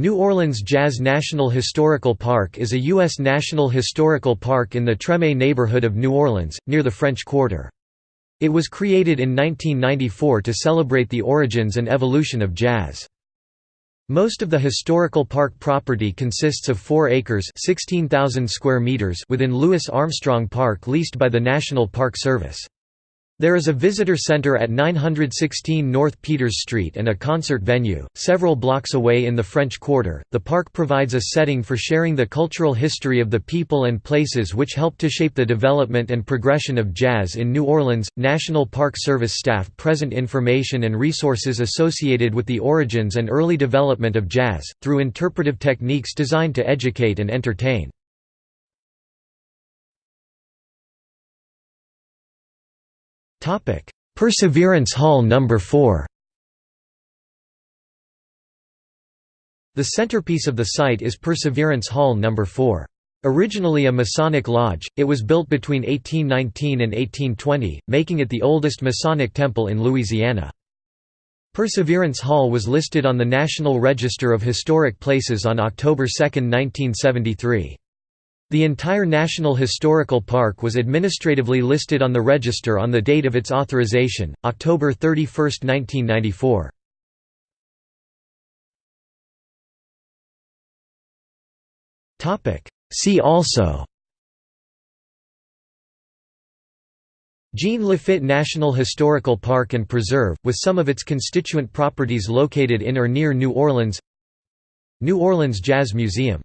New Orleans Jazz National Historical Park is a U.S. National Historical Park in the Treme neighborhood of New Orleans, near the French Quarter. It was created in 1994 to celebrate the origins and evolution of jazz. Most of the historical park property consists of 4 acres 16,000 square meters within Louis Armstrong Park leased by the National Park Service. There is a visitor center at 916 North Peters Street and a concert venue, several blocks away in the French Quarter. The park provides a setting for sharing the cultural history of the people and places which helped to shape the development and progression of jazz in New Orleans. National Park Service staff present information and resources associated with the origins and early development of jazz, through interpretive techniques designed to educate and entertain. Perseverance Hall No. 4 The centerpiece of the site is Perseverance Hall No. 4. Originally a Masonic lodge, it was built between 1819 and 1820, making it the oldest Masonic temple in Louisiana. Perseverance Hall was listed on the National Register of Historic Places on October 2, 1973. The entire National Historical Park was administratively listed on the register on the date of its authorization, October 31, 1994. See also Jean Lafitte National Historical Park and Preserve, with some of its constituent properties located in or near New Orleans New Orleans Jazz Museum